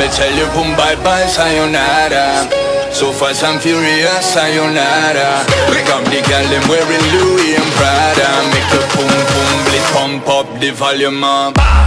Me tell you boom bye bye sayonara. So fast and furious sayonara. Come the girl them wearing Louis and Prada. Make your boom boom blit pump up the volume up.